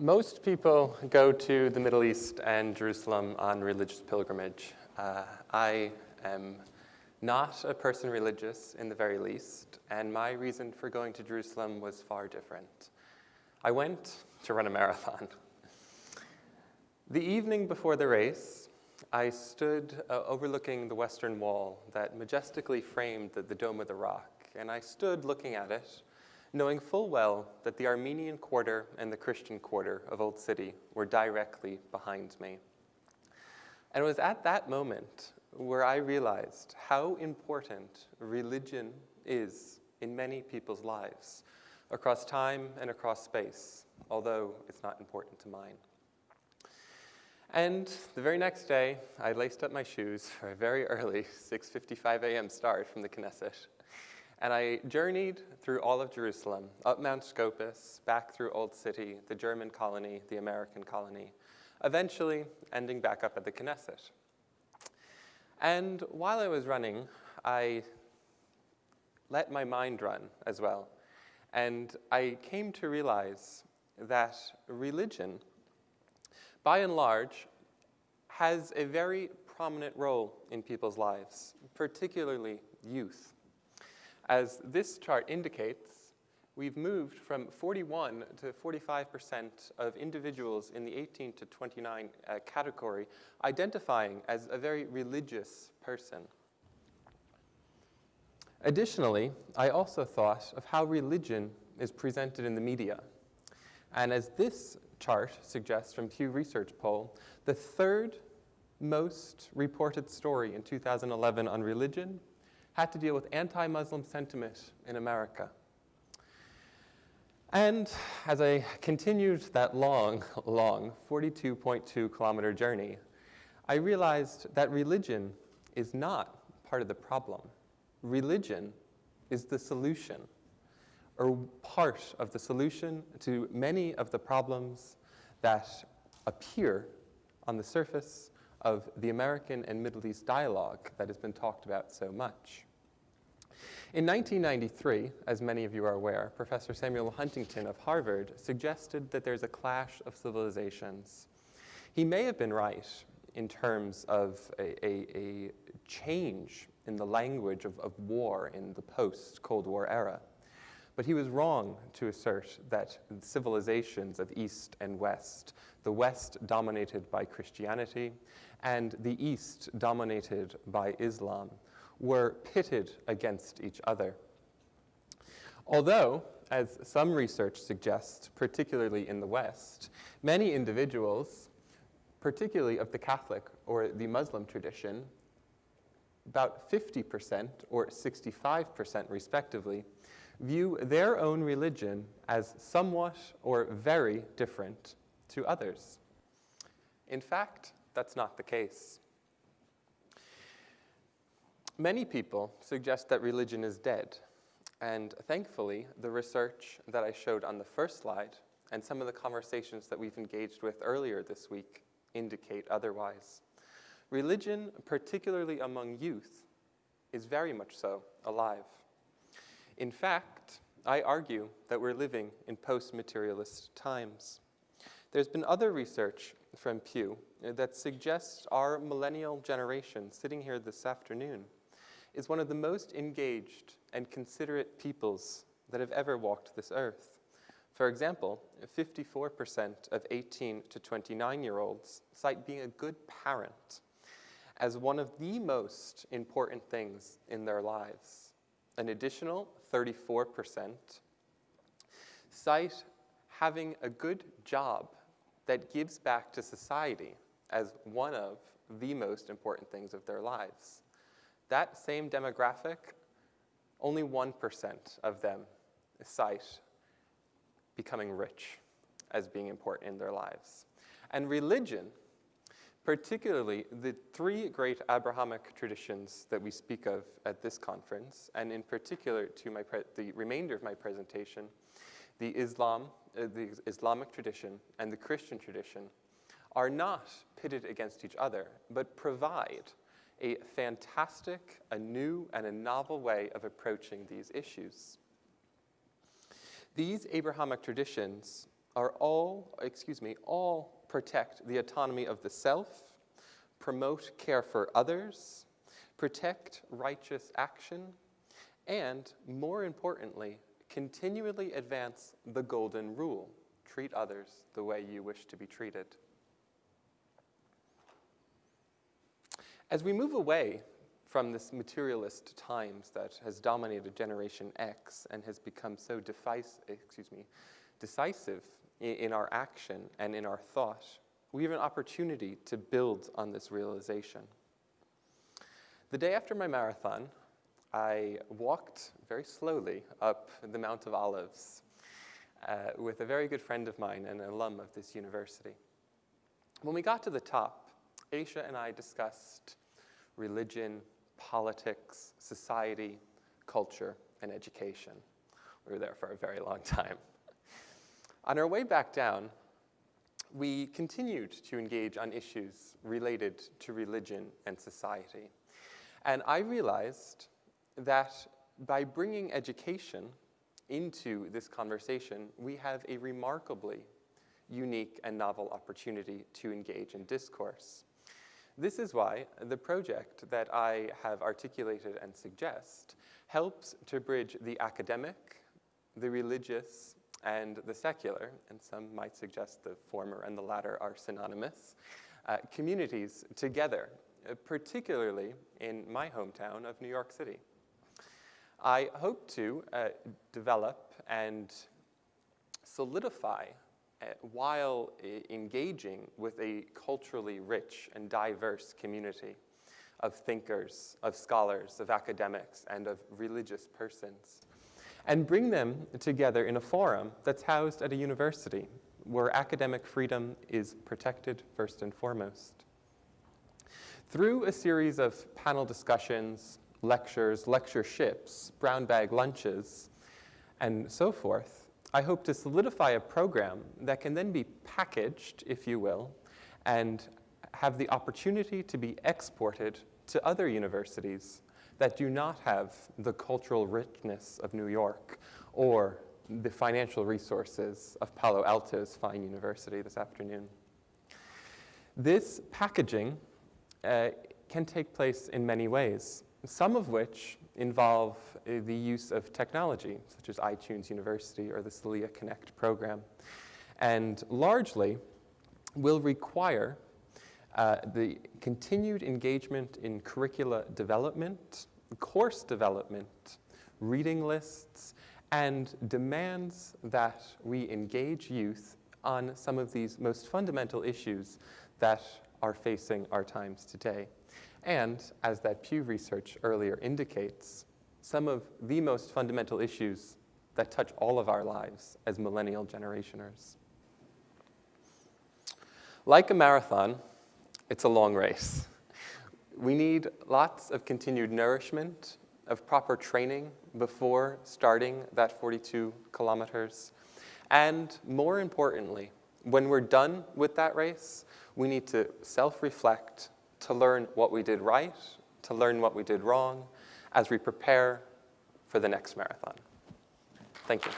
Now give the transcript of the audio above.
Most people go to the Middle East and Jerusalem on religious pilgrimage. Uh, I am not a person religious in the very least, and my reason for going to Jerusalem was far different. I went to run a marathon. The evening before the race, I stood uh, overlooking the Western Wall that majestically framed the, the Dome of the Rock, and I stood looking at it knowing full well that the Armenian quarter and the Christian quarter of Old City were directly behind me. And it was at that moment where I realized how important religion is in many people's lives, across time and across space, although it's not important to mine. And the very next day, I laced up my shoes for a very early 6.55 a.m. start from the Knesset and I journeyed through all of Jerusalem, up Mount Scopus, back through Old City, the German colony, the American colony, eventually ending back up at the Knesset. And while I was running, I let my mind run as well. And I came to realize that religion, by and large, has a very prominent role in people's lives, particularly youth. As this chart indicates, we've moved from 41 to 45% of individuals in the 18 to 29 uh, category identifying as a very religious person. Additionally, I also thought of how religion is presented in the media. And as this chart suggests from Pew Research poll, the third most reported story in 2011 on religion had to deal with anti-Muslim sentiment in America. And as I continued that long, long 42.2 kilometer journey, I realized that religion is not part of the problem. Religion is the solution, or part of the solution to many of the problems that appear on the surface of the American and Middle East dialogue that has been talked about so much. In 1993, as many of you are aware, Professor Samuel Huntington of Harvard suggested that there's a clash of civilizations. He may have been right in terms of a, a, a change in the language of, of war in the post-Cold War era. But he was wrong to assert that civilizations of East and West, the West dominated by Christianity and the East dominated by Islam, were pitted against each other. Although, as some research suggests, particularly in the West, many individuals, particularly of the Catholic or the Muslim tradition, about 50% or 65% respectively, view their own religion as somewhat or very different to others. In fact, that's not the case. Many people suggest that religion is dead. And thankfully, the research that I showed on the first slide and some of the conversations that we've engaged with earlier this week indicate otherwise. Religion, particularly among youth, is very much so alive. In fact, I argue that we're living in post-materialist times. There's been other research from Pew that suggests our millennial generation sitting here this afternoon is one of the most engaged and considerate peoples that have ever walked this earth. For example, 54% of 18 to 29 year olds cite being a good parent as one of the most important things in their lives. An additional 34% cite having a good job that gives back to society as one of the most important things of their lives. That same demographic, only 1% of them cite becoming rich as being important in their lives. And religion, particularly the three great Abrahamic traditions that we speak of at this conference, and in particular to my the remainder of my presentation, the Islam, uh, the Islamic tradition and the Christian tradition, are not pitted against each other, but provide a fantastic, a new, and a novel way of approaching these issues. These Abrahamic traditions are all, excuse me, all protect the autonomy of the self, promote care for others, protect righteous action, and more importantly, continually advance the golden rule treat others the way you wish to be treated. As we move away from this materialist times that has dominated Generation X and has become so excuse me, decisive in, our action and in our thought, we have an opportunity to build on this realization. The day after my marathon, I walked very slowly up the Mount of Olives uh, with a very good friend of mine and an alum of this university. When we got to the top, Aisha and I discussed religion, politics, society, culture, and education. We were there for a very long time. On our way back down, we continued to engage on issues related to religion and society. And I realized that by bringing education into this conversation, we have a remarkably unique and novel opportunity to engage in discourse. This is why the project that I have articulated and suggest helps to bridge the academic, the religious, and the secular, and some might suggest the former and the latter are synonymous, uh, communities together, uh, particularly in my hometown of New York City. I hope to uh, develop and solidify uh, while engaging with a culturally rich and diverse community of thinkers, of scholars, of academics, and of religious persons, and bring them together in a forum that's housed at a university where academic freedom is protected first and foremost. Through a series of panel discussions, lectures, lectureships, brown bag lunches, and so forth, I hope to solidify a program that can then be packaged, if you will, and have the opportunity to be exported to other universities that do not have the cultural richness of New York or the financial resources of Palo Alto's fine university this afternoon. This packaging uh, can take place in many ways, some of which involve uh, the use of technology, such as iTunes University or the CELIA Connect program, and largely will require uh, the continued engagement in curricula development, course development, reading lists, and demands that we engage youth on some of these most fundamental issues that are facing our times today. And as that Pew research earlier indicates, some of the most fundamental issues that touch all of our lives as millennial generationers. Like a marathon, it's a long race. We need lots of continued nourishment, of proper training before starting that 42 kilometers. And more importantly, when we're done with that race, we need to self reflect to learn what we did right, to learn what we did wrong as we prepare for the next marathon. Thank you.